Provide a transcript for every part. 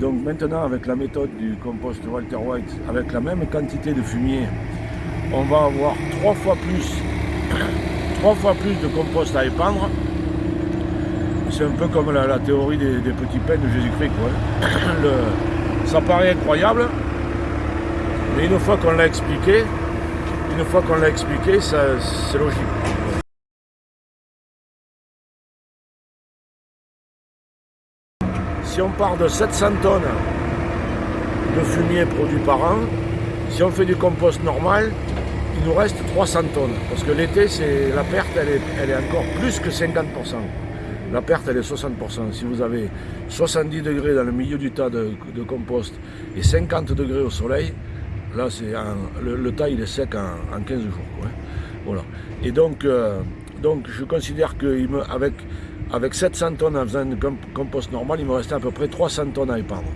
donc maintenant, avec la méthode du compost Walter White, avec la même quantité de fumier, on va avoir trois fois plus, trois fois plus de compost à épandre. C'est un peu comme la, théorie des, petits pains de Jésus-Christ. ça paraît incroyable, mais une fois qu'on l'a expliqué, une fois qu'on l'a expliqué, c'est logique. Si on part de 700 tonnes de fumier produit par an, si on fait du compost normal, il nous reste 300 tonnes. Parce que l'été, la perte, elle est, encore plus que 50%. La perte, elle est 60%. Si vous avez 70 degrés dans le milieu du tas de, compost et 50 degrés au soleil, là, c'est le, tas, il est sec en, 15 jours. Voilà. Et donc, euh, donc, je considère qu'avec avec 700 tonnes en faisant un compost normal, il me restait à peu près 300 tonnes à épandre.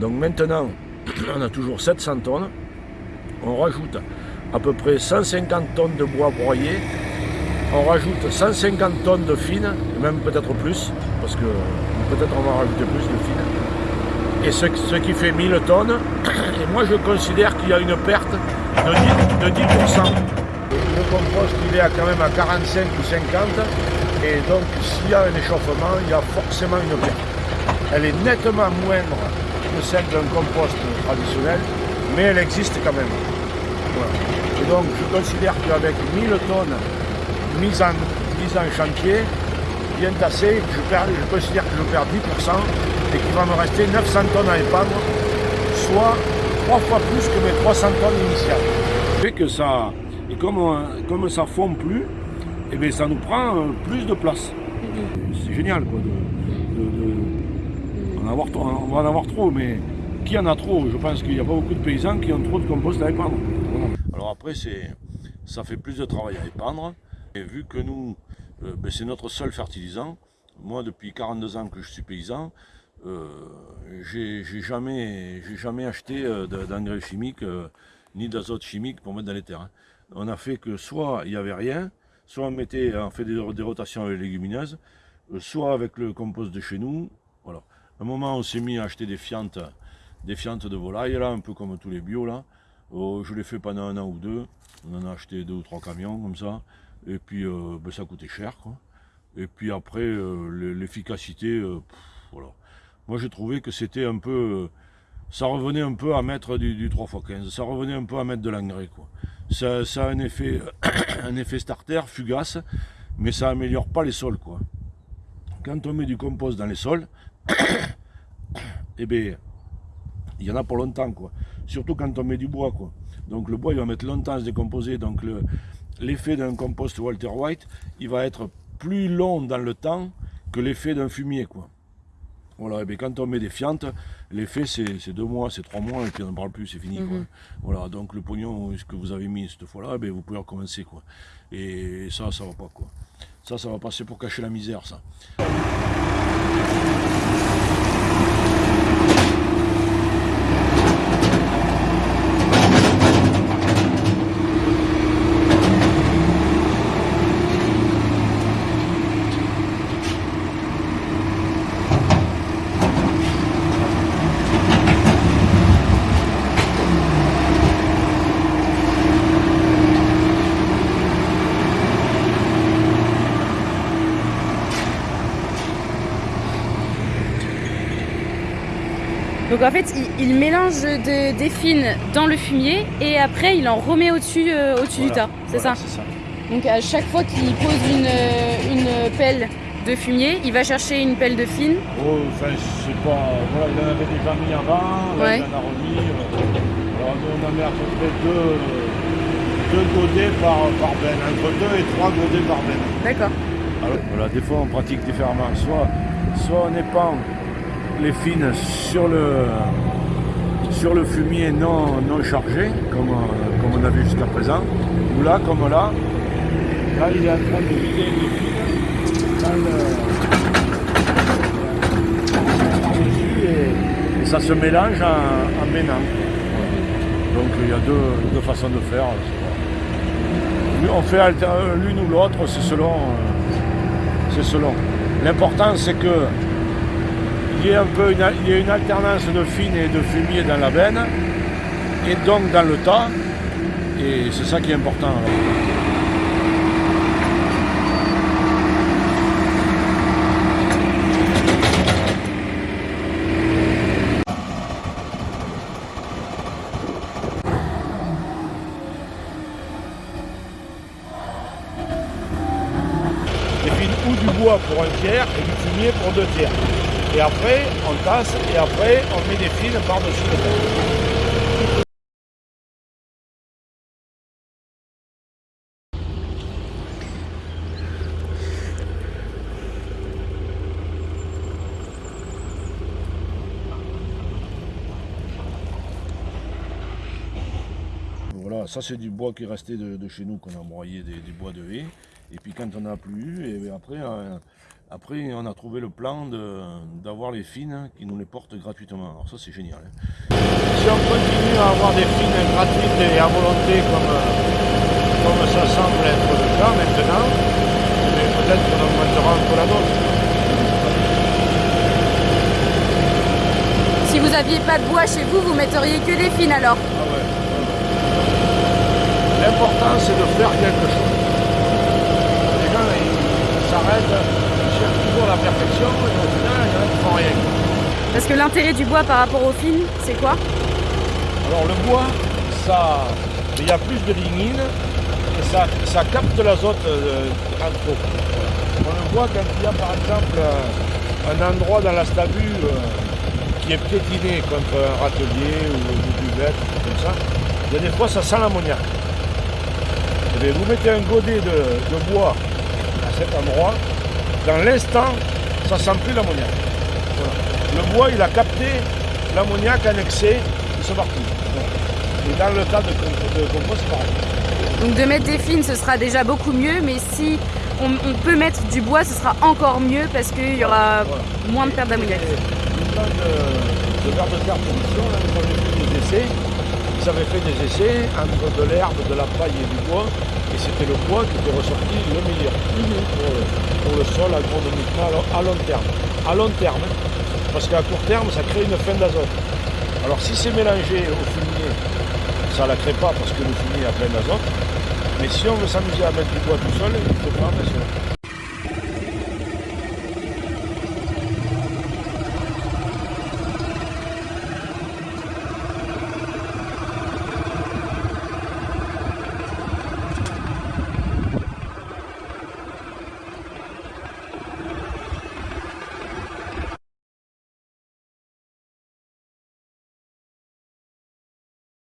Donc maintenant, on a toujours 700 tonnes. On rajoute à peu près 150 tonnes de bois broyé. On rajoute 150 tonnes de fines, même peut-être plus, parce que peut-être on va rajouter plus de fines. Et ce, qui fait 1000 tonnes. Et moi je considère qu'il y a une perte de 10%. De 10%. Le compost il est quand même à 45 ou 50 et donc, s'il y a un échauffement, il y a forcément une perte. Elle est nettement moindre que celle d'un compost traditionnel, mais elle existe quand même. Et donc, je considère qu'avec 1000 tonnes mises en, chantier, bien tassées, je, considère que je perds 10% et qu'il va me rester 900 tonnes à épandre, soit trois fois plus que mes 300 tonnes initiales. Que ça, et comme, comme ça fond plus, eh bien ça nous prend euh, plus de place. C'est génial quoi. on, va en avoir trop, mais qui en a trop? Je pense qu'il n'y a pas beaucoup de paysans qui ont trop de compost à épandre. Alors après, ça fait plus de travail à épandre. Et vu que nous, euh, ben, c'est notre seul fertilisant, moi depuis 42 ans que je suis paysan, euh, j'ai jamais, jamais acheté d'engrais chimiques ni d'azote chimique pour mettre dans les terres. On a fait que soit il n'y avait rien, soit on mettait, on fait des, rotations avec les légumineuses, euh, soit avec le compost de chez nous. Voilà. À un moment, on s'est mis à acheter des fientes, des fientes de volaille, là, un peu comme tous les bio, là. Oh, je l'ai fait pendant un an ou deux. On en a acheté deux ou trois camions, comme ça. Et puis, euh, ben, ça coûtait cher. Et puis après, euh, l'efficacité, voilà. Moi, j'ai trouvé que c'était un peu... ça revenait un peu à mettre du, du 3x15. Ça revenait un peu à mettre de l'engrais, quoi ça, a un effet, starter fugace, mais ça améliore pas les sols. Quoi. Quand on met du compost dans les sols, eh bien, il y en a pour longtemps. Surtout quand on met du bois. Donc le bois, il va mettre longtemps à se décomposer. Donc l'effet d'un compost Walter White, il va être plus long dans le temps que l'effet d'un fumier. Voilà, et bien quand on met des fientes, l'effet c'est deux mois, c'est trois mois, et puis on n'en parle plus, c'est fini. Mhm. Voilà, donc le pognon ce que vous avez mis cette fois-là, eh vous pouvez recommencer. Quoi. Et ça, ça va pas. quoi. Ça, ça va passer pour cacher la misère, ça. Donc en fait, il, mélange des fines dans le fumier et après il en remet au-dessus euh, au du tas, c'est ça, Donc à chaque fois qu'il pose une, pelle de fumier, il va chercher une pelle de fine. Oh, enfin, je sais pas, voilà, il en avait déjà mis avant, ouais. il en a remis. Euh, alors on a mis à peu près deux, deux godets par, par benne, entre deux et trois godets par benne. D'accord. voilà, des fois on pratique différemment, soit, soit on épand les fines sur le, fumier non, non chargé, comme, on a vu jusqu'à présent, ou là, comme là, là il est en train de vider les fines et, ça se mélange en, en ménant. Donc il y a deux, deux façons de faire. On fait l'une ou l'autre, c'est selon. C'est selon. L'important c'est que y un peu une, il y ait une alternance de fine et de fumier dans la benne, et donc dans le tas, et c'est ça qui est important. ou du bois pour un tiers et du fumier pour deux tiers. Et après, on tasse et après, on met des fils par-dessus. Voilà, ça c'est du bois qui est resté de, chez nous, qu'on a broyé des, bois de haie. Et puis quand on n'a plus, et après, euh, après on a trouvé le plan d'avoir les fines qui nous les portent gratuitement. Alors ça c'est génial. Hein. Si on continue à avoir des fines gratuites et à volonté comme, comme ça semble être le cas maintenant, peut-être qu'on augmentera un peu la dose. Si vous n'aviez pas de bois chez vous, vous metteriez que des fines alors L'important, c'est de faire quelque chose. Les gens, ils s'arrêtent, toujours la perfection, et au final, ils ne font rien. Parce que l'intérêt du bois par rapport au film, c'est quoi? Alors le bois, ça, il y a plus de lignine, et ça, ça capte l'azote euh, en trop. On le voit quand il y a par exemple un endroit dans la stabule euh, qui est piétiné contre un râtelier ou une buvette, comme ça, il y a des fois ça sent l'ammoniac. Eh vous mettez un godet de, bois à cet endroit, dans l'instant, ça sent plus l'ammoniac. Le bois, il a capté l'ammoniac en excès, il se parti. Et dans le cas de, compost, c'est pareil. Donc de mettre des fines, ce sera déjà beaucoup mieux, mais si on, peut mettre du bois, ce sera encore mieux parce qu'il y aura moins de perte d'ammoniac. Le plan de, de verre de terre production, là, des essais, ils avaient fait des essais entre de l'herbe, de la paille et du bois, et c'était le bois qui était ressorti le meilleur mhm. pour, le sol agronomiquement à long terme. À long terme, parce qu'à court terme, ça crée une fin d'azote. Alors si c'est mélangé au fumier, ça ne la crée pas parce que le fumier a plein d'azote. Mais si on veut s'amuser à mettre du bois tout seul, il faut attention.